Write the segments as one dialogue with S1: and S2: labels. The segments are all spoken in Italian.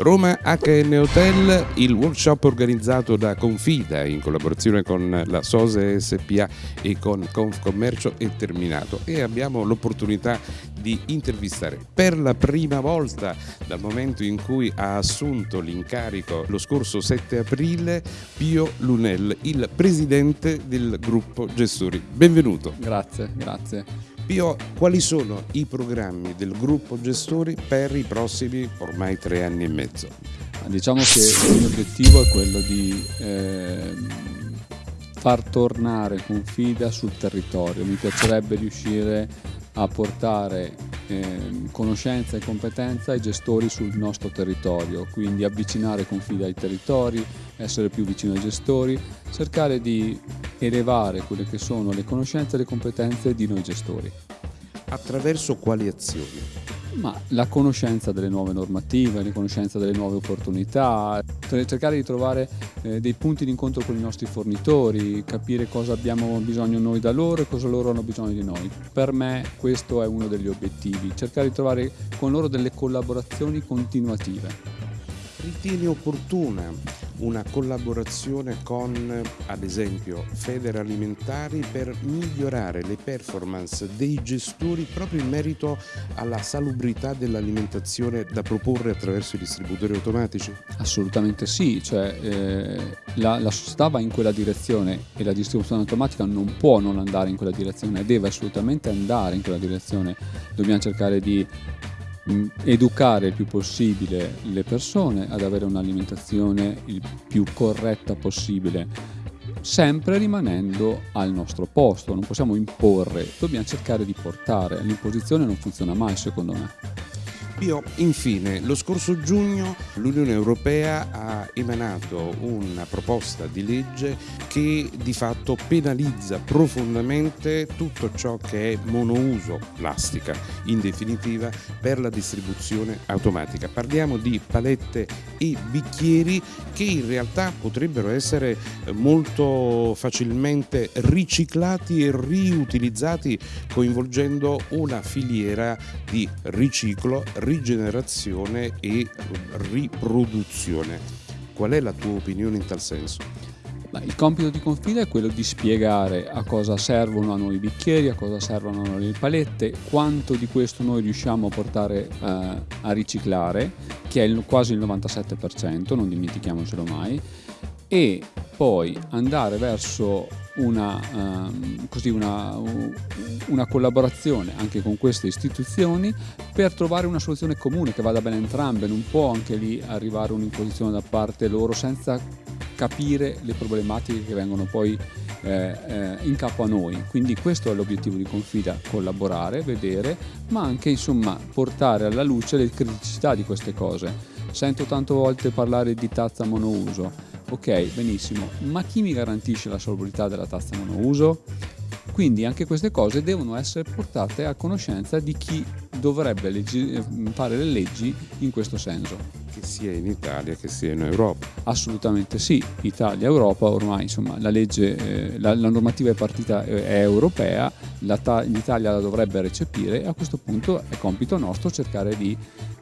S1: Roma HN Hotel, il workshop organizzato da Confida in collaborazione con la Sose SPA e con Confcommercio è terminato e abbiamo l'opportunità di intervistare per la prima volta dal momento in cui ha assunto l'incarico lo scorso 7 aprile Pio Lunel, il presidente del gruppo gestori. Benvenuto.
S2: Grazie, grazie.
S1: Pio, quali sono i programmi del gruppo gestori per i prossimi ormai tre anni e mezzo?
S2: Diciamo che il mio obiettivo è quello di eh, far tornare Confida sul territorio. Mi piacerebbe riuscire a portare eh, conoscenza e competenza ai gestori sul nostro territorio, quindi avvicinare Confida ai territori, essere più vicino ai gestori, cercare di elevare quelle che sono le conoscenze e le competenze di noi gestori.
S1: Attraverso quali azioni?
S2: Ma la conoscenza delle nuove normative, la conoscenza delle nuove opportunità, cercare di trovare eh, dei punti di incontro con i nostri fornitori, capire cosa abbiamo bisogno noi da loro e cosa loro hanno bisogno di noi. Per me questo è uno degli obiettivi, cercare di trovare con loro delle collaborazioni continuative.
S1: Ritieni opportuna una collaborazione con, ad esempio, Federalimentari per migliorare le performance dei gestori proprio in merito alla salubrità dell'alimentazione da proporre attraverso i distributori automatici?
S2: Assolutamente sì, cioè, eh, la, la società va in quella direzione e la distribuzione automatica non può non andare in quella direzione, deve assolutamente andare in quella direzione. Dobbiamo cercare di educare il più possibile le persone ad avere un'alimentazione il più corretta possibile sempre rimanendo al nostro posto, non possiamo imporre, dobbiamo cercare di portare, l'imposizione non funziona mai secondo me.
S1: Pio, infine, lo scorso giugno l'Unione Europea ha emanato una proposta di legge che di fatto penalizza profondamente tutto ciò che è monouso plastica, in definitiva per la distribuzione automatica. Parliamo di palette e bicchieri che in realtà potrebbero essere molto facilmente riciclati e riutilizzati coinvolgendo una filiera di riciclo, rigenerazione e riproduzione. Qual è la tua opinione in tal senso?
S2: il compito di Confida è quello di spiegare a cosa servono a noi i bicchieri, a cosa servono le palette, quanto di questo noi riusciamo a portare eh, a riciclare, che è il, quasi il 97%, non dimentichiamocelo mai, e poi andare verso una, um, così una, una, collaborazione anche con queste istituzioni per trovare una soluzione comune che vada bene entrambe, non può anche lì arrivare un'imposizione da parte loro senza capire le problematiche che vengono poi eh, eh, in capo a noi. Quindi questo è l'obiettivo di Confida, collaborare, vedere, ma anche insomma portare alla luce le criticità di queste cose. Sento tante volte parlare di tazza monouso, Ok, benissimo, ma chi mi garantisce la salubrità della tazza monouso? Quindi anche queste cose devono essere portate a conoscenza di chi dovrebbe leggi- fare le leggi in questo senso.
S1: Che sia in Italia che sia in Europa.
S2: Assolutamente sì, Italia, Europa, ormai insomma la legge, eh, la, la, normativa è partita eh, è europea, ta- l'Italia la dovrebbe recepire e a questo punto è compito nostro cercare di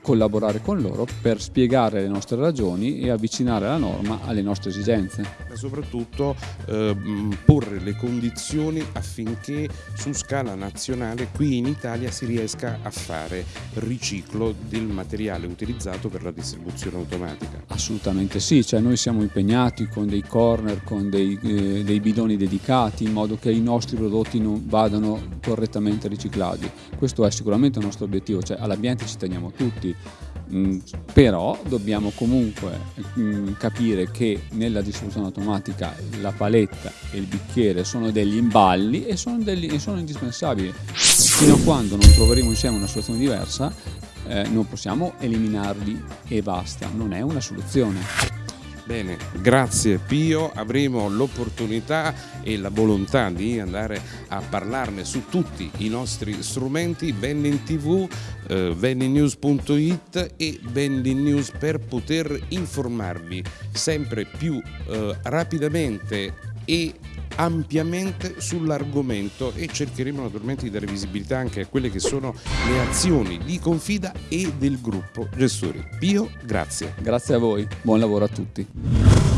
S2: collaborare con loro per spiegare le nostre ragioni e avvicinare la norma alle nostre esigenze.
S1: Ma soprattutto eh, porre le condizioni affinché su scala nazionale qui in Italia si riesca a fare riciclo del materiale utilizzato per la distribuzione automatica.
S2: Assolutamente sì, cioè noi siamo impegnati con dei corner, con dei, eh, dei bidoni dedicati in modo che i nostri prodotti non vadano correttamente riciclati. Questo è sicuramente il nostro obiettivo, cioè all'ambiente ci teniamo tutti, Mm, però dobbiamo comunque mm, capire che nella distribuzione automatica la paletta e il bicchiere sono degli imballi e sono, degli, e sono indispensabili. Fino a quando non troveremo insieme una soluzione diversa eh, non possiamo eliminarli e basta, non è una soluzione.
S1: Bene, grazie Pio, avremo l'opportunità e la volontà di andare a parlarne su tutti i nostri strumenti, Vending TV, eh, vendingnews.it e Vending News per poter informarvi sempre più eh, rapidamente e ampiamente sull'argomento e cercheremo naturalmente di dare visibilità anche a quelle che sono le azioni di Confida e del gruppo gestori. Pio, grazie.
S2: Grazie a voi, buon lavoro a tutti.